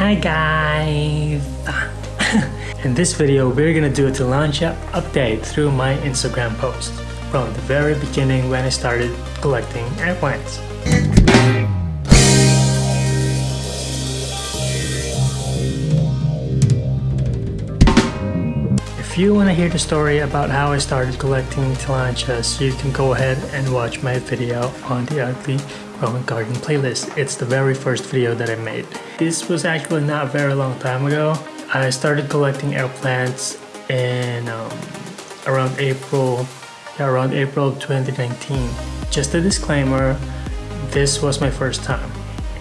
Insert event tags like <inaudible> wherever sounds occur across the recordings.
Hi guys! <laughs> In this video, we're gonna do a Tillandsia update through my Instagram post from the very beginning when I started collecting airplanes. If you want to hear the story about how I started collecting Tillandsias, you can go ahead and watch my video on the Ugly Roman Garden playlist. It's the very first video that I made. This was actually not a very long time ago. I started collecting airplanes in um, around April, yeah, around April of 2019. Just a disclaimer, this was my first time.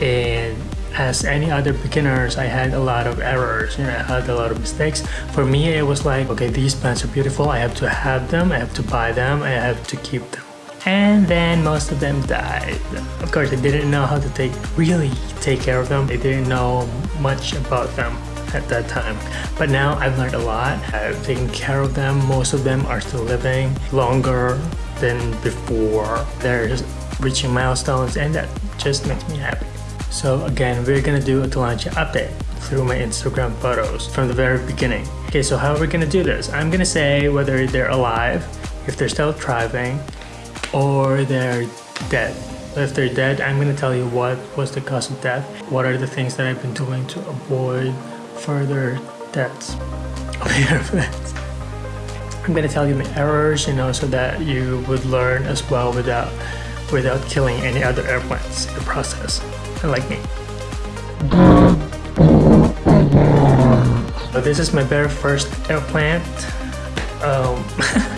And as any other beginners, I had a lot of errors, you know, I had a lot of mistakes. For me, it was like, okay, these plants are beautiful. I have to have them, I have to buy them, I have to keep them and then most of them died. Of course, they didn't know how to take really take care of them. They didn't know much about them at that time. But now I've learned a lot. I've taken care of them. Most of them are still living longer than before. They're reaching milestones and that just makes me happy. So again, we're gonna do a Tillandsia update through my Instagram photos from the very beginning. Okay, so how are we gonna do this? I'm gonna say whether they're alive, if they're still thriving, or they're dead. If they're dead, I'm going to tell you what was the cause of death, what are the things that I've been doing to avoid further deaths <laughs> of airplanes. I'm going to tell you my errors, you know, so that you would learn as well without without killing any other airplanes in the process, like me. So this is my very first airplane. Um, <laughs>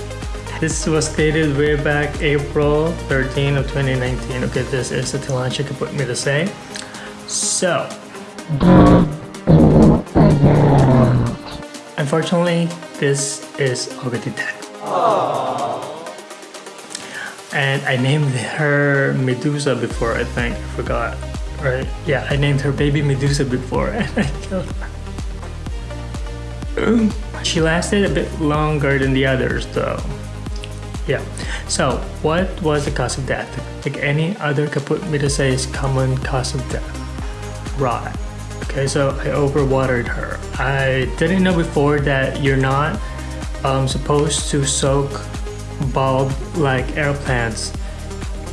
This was dated way back April 13 of 2019. Okay, this is the Tillandsia caput-medusae. So, unfortunately, this is already dead. And I named her Medusa before, I think. I forgot. Right? Yeah, I named her baby Medusa before <laughs> and I killed her. she lasted a bit longer than the others though. Yeah. So, what was the cause of death? Like any other caput is common cause of death. Rot. Okay, so I overwatered her. I didn't know before that you're not um, supposed to soak bulb like air plants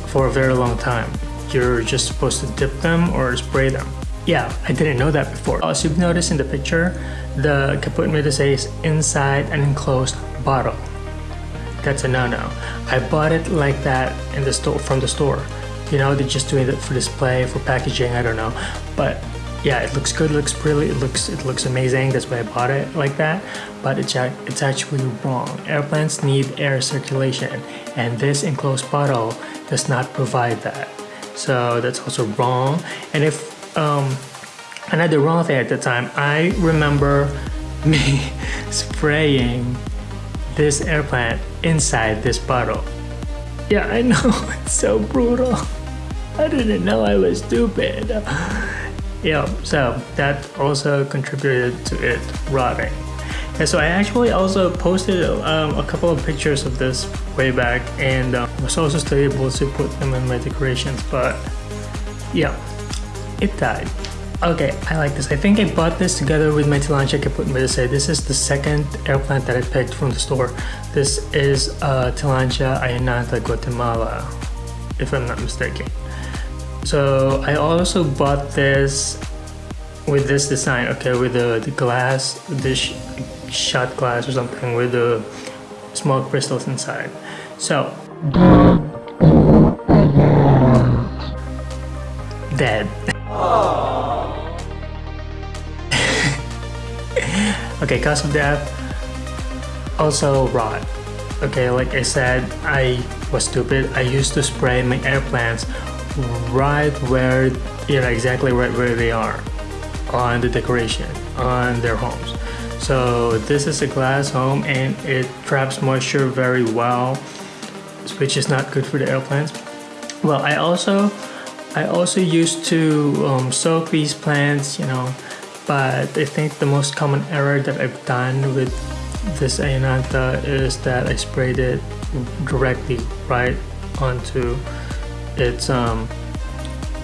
for a very long time. You're just supposed to dip them or spray them. Yeah, I didn't know that before. As you've noticed in the picture, the caput is inside an enclosed bottle that's a no-no. I bought it like that in the store from the store. You know, they're just doing it for display, for packaging, I don't know. But yeah, it looks good, it looks pretty, it looks it looks amazing. That's why I bought it like that. But it's it's actually wrong. Airplanes need air circulation, and this enclosed bottle does not provide that. So that's also wrong. And if um, another wrong thing at the time, I remember <laughs> me spraying this air plant inside this bottle. Yeah, I know, <laughs> it's so brutal. I didn't know I was stupid. yeah, so that also contributed to it rotting. And so I actually also posted um, a couple of pictures of this way back and um, was also still able to put them in my decorations, but yeah, it died. Okay, I like this. I think I bought this together with my Tillandsia Caput Medusae. This is the second air plant that I picked from the store. This is uh, Tillandsia Ionantha Guatemala, if I'm not mistaken. So I also bought this with this design, okay, with the, the glass, this shot glass or something with the small crystals inside. So, dead. Okay, cause of death, also rot. Okay, like I said, I was stupid. I used to spray my air plants right where, you know, exactly right where they are on the decoration, on their homes. So this is a glass home and it traps moisture very well, which is not good for the air plants. Well, I also, I also used to um, soak these plants, you know, but I think the most common error that I've done with this Ionantha is that I sprayed it directly right onto its um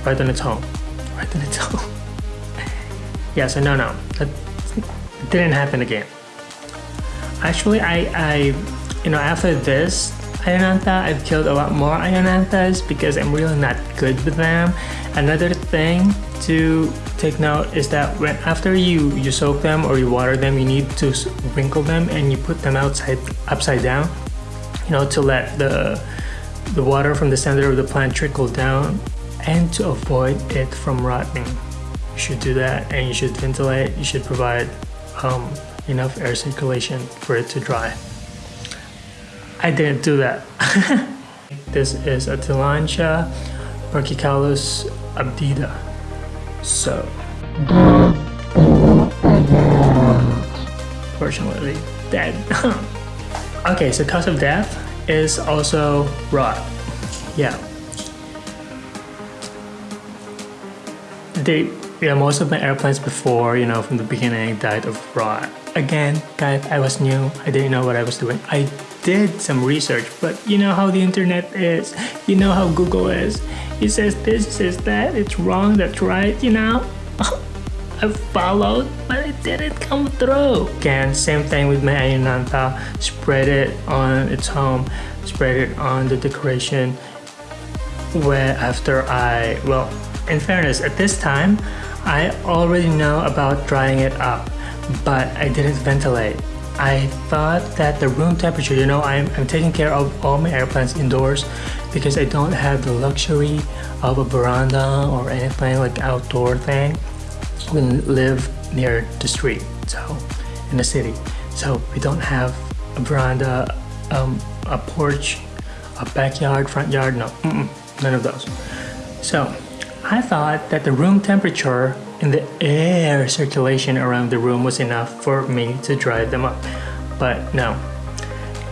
right on its home. <laughs> Right on its home. Yeah, so no, no, that didn't happen again. Actually, I, I, you know, after this Ionantha, I've killed a lot more Ionanthas because I'm really not good with them. Another thing to take note is that when after you you soak them or you water them, you need to wrinkle them and you put them outside upside down, you know, to let the the water from the center of the plant trickle down and to avoid it from rotting. You should do that and you should ventilate, you should provide um, enough air circulation for it to dry. I didn't do that. <laughs> this is a Tillandsia Brachycaulos abdita. So, fortunately, dead. <laughs> okay, so cause of death is also rot. Yeah. They, yeah, most of my airplanes before, you know, from the beginning died of rot. Again, guys, I was new. I didn't know what I was doing. I did some research, but you know how the internet is. You know how Google is. It says this, says that, it's wrong, that's right, you know? <laughs> I followed, but it didn't come through. Again, same thing with my Ionantha. Spread it on its home, spread it on the decoration. Where after I, well, in fairness, at this time, I already know about drying it up, but I didn't ventilate. I thought that the room temperature, you know, I'm, I'm taking care of all my airplanes indoors because I don't have the luxury of a veranda or anything like outdoor thing. We live near the street, so in the city. So we don't have a veranda, um, a porch, a backyard, front yard, no, mm -mm, none of those. So I thought that the room temperature and the air circulation around the room was enough for me to dry them up. But no,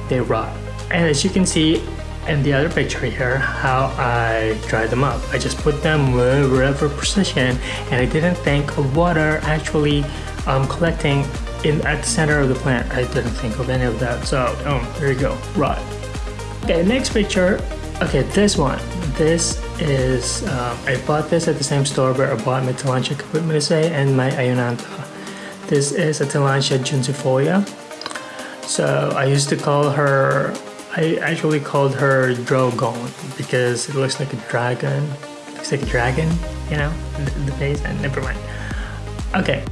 they rot. And as you can see in the other picture here, how I dried them up. I just put them wherever precision and I didn't think of water actually um, collecting in at the center of the plant. I didn't think of any of that. So um, there you go, rot. Okay, next picture. Okay, this one. This is, um, I bought this at the same store where I bought my Tillandsia caput and my Ionantha. This is a Tillandsia juncifolia. So I used to call her, I actually called her Drogon because it looks like a dragon. It looks like a dragon, you know, the, the face, and never mind. Okay.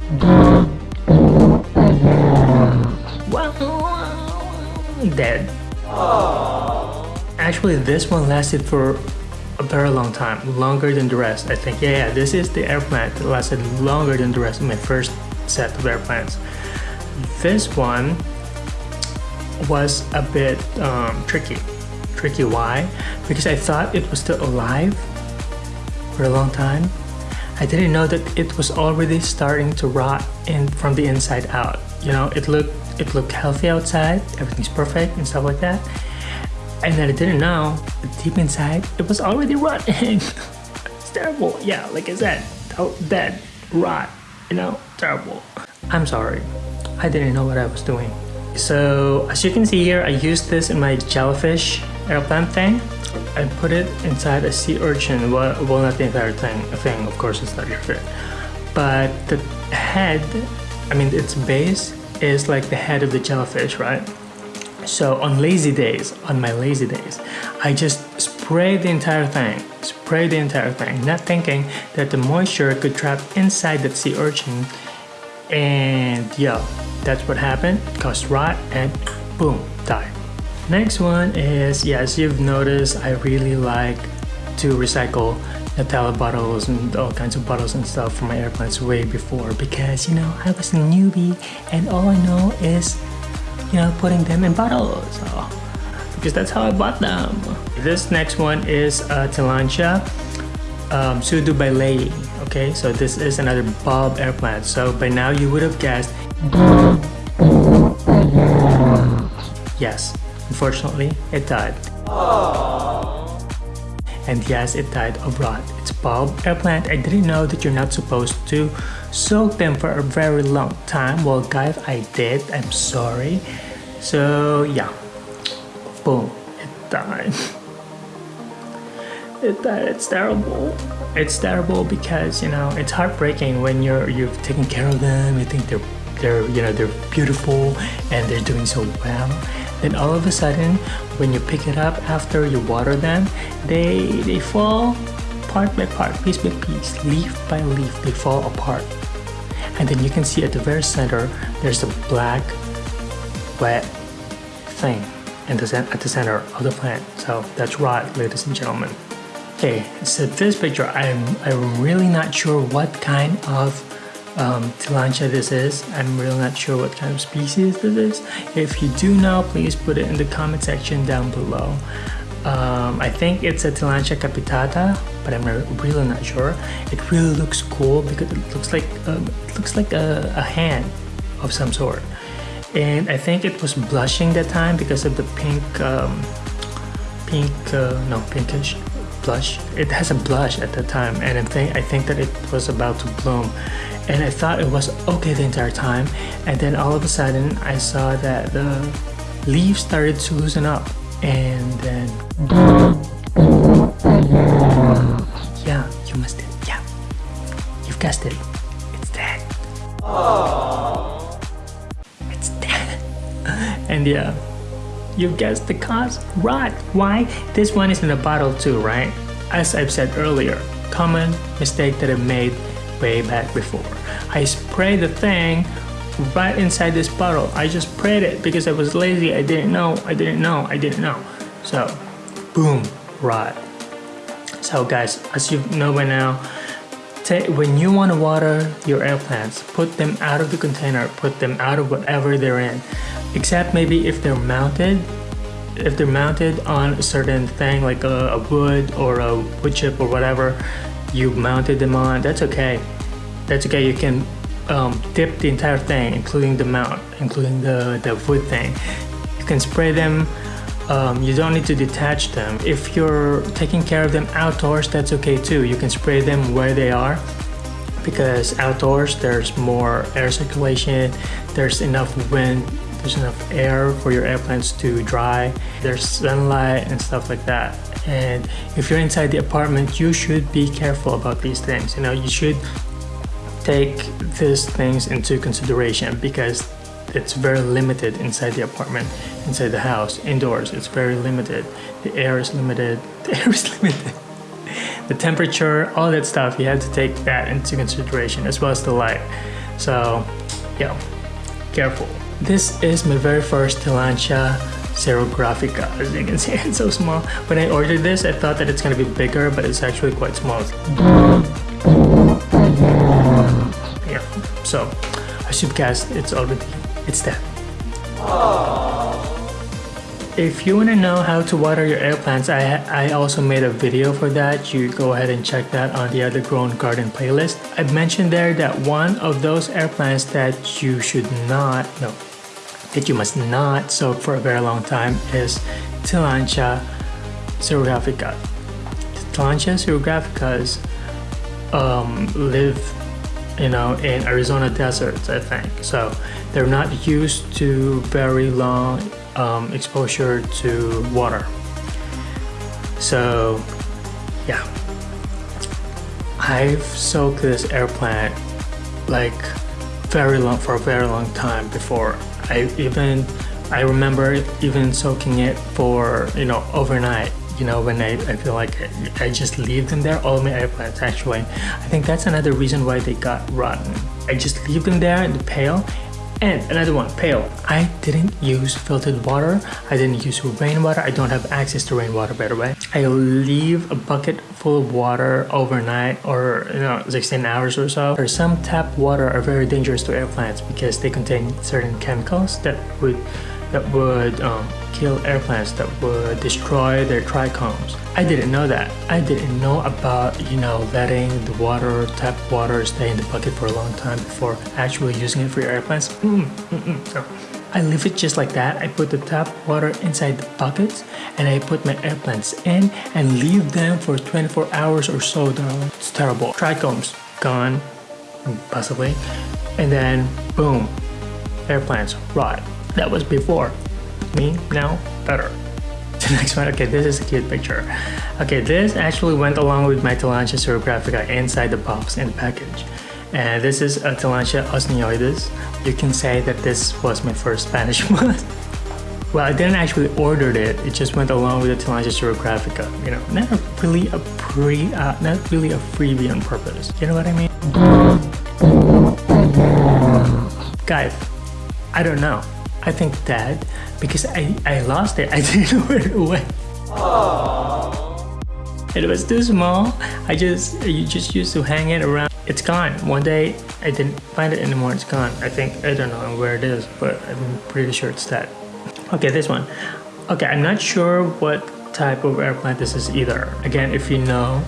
Dead. Actually, this one lasted for a very long time, longer than the rest. I think, yeah, yeah, this is the airplane that lasted longer than the rest of my first set of airplanes. This one was a bit um, tricky. Tricky, why? Because I thought it was still alive for a long time. I didn't know that it was already starting to rot in from the inside out. You know, it looked it looked healthy outside, everything's perfect and stuff like that. And then I didn't know, but deep inside, it was already rotting. <laughs> it's terrible. Yeah, like I said, oh, dead, rot, you know, terrible. I'm sorry. I didn't know what I was doing. So as you can see here, I used this in my jellyfish airplane thing. I put it inside a sea urchin. Well, well not the entire thing, thing, of course it's not your fit. But the head, I mean its base is like the head of the jellyfish, right? So on lazy days, on my lazy days, I just spray the entire thing, spray the entire thing, not thinking that the moisture could trap inside that sea urchin. And yeah, that's what happened, caused rot and boom, died. Next one is, yes, you've noticed I really like to recycle Nutella bottles and all kinds of bottles and stuff from my airplanes way before because, you know, I was a newbie and all I know is you know, putting them in bottles. So, because that's how I bought them. This next one is uh, Tillandsia um, pseudobaileyi. Okay, so this is another bulb air plant. So by now you would have guessed. Yes, unfortunately, it died. And yes, it died. It's bulb plant. I didn't know that you're not supposed to soak them for a very long time. Well, guys, I did. I'm sorry. So yeah, boom, it died. it, that it's terrible. It's terrible because you know it's heartbreaking when you're you've taken care of them. You think they're they're you know they're beautiful and they're doing so well. Then all of a sudden, when you pick it up after you water them, they they fall part by part, piece by piece, leaf by leaf. They fall apart, and then you can see at the very center there's a black, wet thing at the center of the plant. So that's right, ladies and gentlemen. Okay, so this picture, I'm, I'm really not sure what kind of um, this is. I'm really not sure what kind of species this is. If you do know, please put it in the comment section down below. Um, I think it's a Tillandsia capitata, but I'm really not sure. It really looks cool because it looks like um, it looks like a, a hand of some sort. And I think it was blushing that time because of the pink um, pink uh, no pinkish blush. It has a blush at that time and I think I think that it was about to bloom. And I thought it was okay the entire time and then all of a sudden I saw that the leaves started to loosen up and then yeah you must it yeah you've guessed it it's dead Aww. It's that <laughs> and yeah, you've guessed the cause right. Why? This one is in a bottle too, right? As I've said earlier, common mistake that I made way back before. I spray the thing right inside this bottle. I just prayed it because I was lazy. I didn't know, I didn't know, I didn't know. So, boom, rot. So guys, as you know by now, when you want to water your air plants, put them out of the container, put them out of whatever they're in except maybe if they're mounted if they're mounted on a certain thing like a, a, wood or a wood chip or whatever you mounted them on that's okay that's okay you can um, dip the entire thing including the mount including the, the wood thing. You can spray them. Um, you don't need to detach them. If you're taking care of them outdoors that's okay too. You can spray them where they are because outdoors there's more air circulation. There's enough wind. There's enough air for your air plants to dry. There's sunlight and stuff like that. And if you're inside the apartment you should be careful about these things. You know you should take these things into consideration because it's very limited inside the apartment inside the house indoors it's very limited the air is limited <laughs> the air is limited the temperature all that stuff you have to take that into consideration as well as the light so yeah careful this is my very first Tillandsia xerographica. As you can see, <laughs> it's so small. When I ordered this, I thought that it's to be bigger, but it's actually quite small. Yeah, so as you've guessed, it's already, it's that. If you want to know how to water your air plants, I, I also made a video for that. You go ahead and check that on the other grown garden playlist. I mentioned there that one of those air plants that you should not, no, that you must not soak for a very long time is Tillandsia xerographica. Tillandsia xerographicas um, live you know in Arizona deserts I think. So they're not used to very long um, exposure to water. So yeah. I've soaked this air plant like very long for a very long time before. I even I remember even soaking it for you know overnight you know when I, I feel like I, just leave them there all my air plants actually I think that's another reason why they got rotten I just leave them there in the pail and another one, pail. I didn't use filtered water. I didn't use rainwater. I don't have access to rainwater by the way. I leave a bucket full of water overnight or you know 16 hours or so. Or some tap water are very dangerous to air plants because they contain certain chemicals that would that would um, kill air plants that would destroy their trichomes. I didn't know that. I didn't know about, you know, letting the water, tap water stay in the bucket for a long time before actually using it for your air plants. Mm, mm, mm. I leave it just like that. I put the tap water inside the buckets and I put my air plants in and leave them for 24 hours or so. It's terrible. Trichomes gone, possibly. And then boom, air plants rot. That was before me now better The <laughs> next one, okay, this is a cute picture. Okay, this actually went along with my Tillandsia xerographica inside the box in the package. And this is a Tillandsia usneoides. You can say that this was my first Spanish <laughs> one. well, I didn't actually order it. It just went along with the Tillandsia xerographica. You know, not really a pre, uh, not really a freebie on purpose. You know what I mean? Guys, I don't know. I think that because I, I lost it, <laughs> I didn't know where it went. It was too small. I just you just used to hang it around. It's gone. One day I didn't find it anymore. It's gone. I think I don't know where it is, but I'm pretty sure it's that. Okay, this one. Okay, I'm not sure what type of airplane this is either. Again, if you know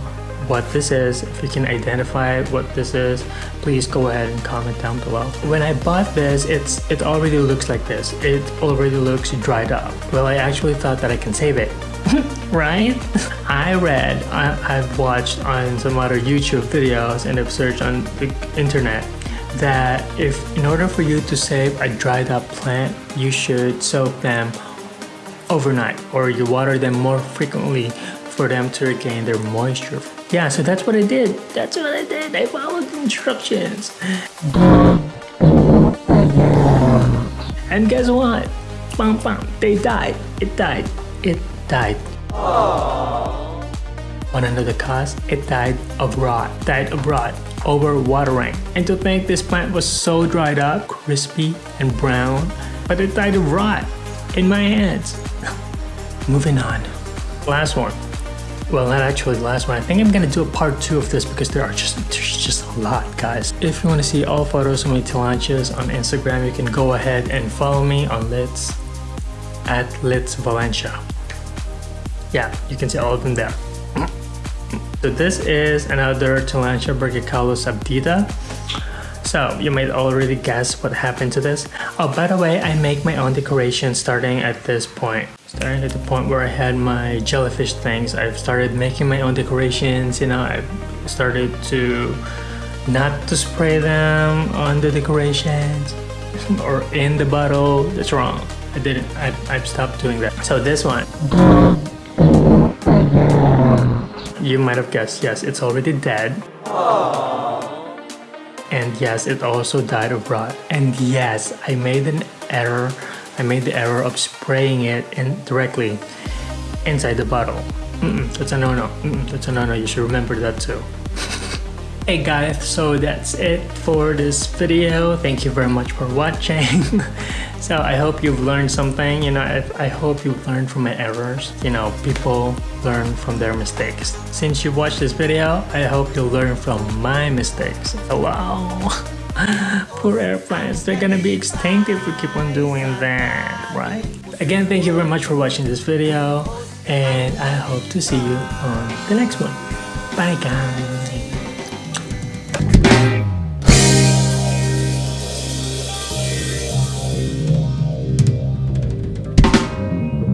what this is, if you can identify what this is, please go ahead and comment down below. When I bought this, it's it already looks like this. It already looks dried up. Well, I actually thought that I can save it. <laughs> right? I read, I, I've watched on some other YouTube videos and I've searched on the internet that if in order for you to save a dried up plant, you should soak them overnight or you water them more frequently for them to regain their moisture. Yeah, so that's what I did. That's what I did. I followed the instructions. And guess what? Bam, bam, they died. It died. It died. Wanna know cause? It died of rot. Died of rot over watering. And to think this plant was so dried up, crispy and brown, but it died of rot in my hands. <laughs> Moving on. Last one. Well, not actually the last one. I think I'm gonna do a part two of this because there are just there's just a lot, guys. If you want to see all photos of my tillandsias on Instagram, you can go ahead and follow me on Litz at Litz Valencia. Yeah, you can see all of them there. <clears throat> So this is another Tillandsia brachycaulos abdita. So you might already guess what happened to this. Oh, by the way, I make my own decoration starting at this point. Starting at the point where I had my jellyfish things, I've started making my own decorations. You know, I've started to not to spray them on the decorations or in the bottle. That's wrong. I didn't. I, I've stopped doing that. So this one. You might have guessed, yes, it's already dead. And yes, it also died of rot. And yes, I made an error. I made the error of spraying it in directly inside the bottle. Mm -mm, that's a no-no. Mm that's a no-no. You should remember that too. Hey guys, so that's it for this video. Thank you very much for watching. <laughs> so I hope you've learned something. You know, I, I hope you've learned from my errors. You know, people learn from their mistakes. Since you watched this video, I hope you'll learn from my mistakes. Oh, wow. <laughs> Poor airplanes, they're gonna be extinct if we keep on doing that, right? Again, thank you very much for watching this video and I hope to see you on the next one. Bye guys!